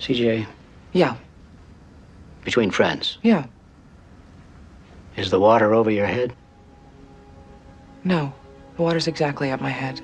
CJ, Yeah, between friends, yeah. is the water over your head? No, the water's exactly at my head.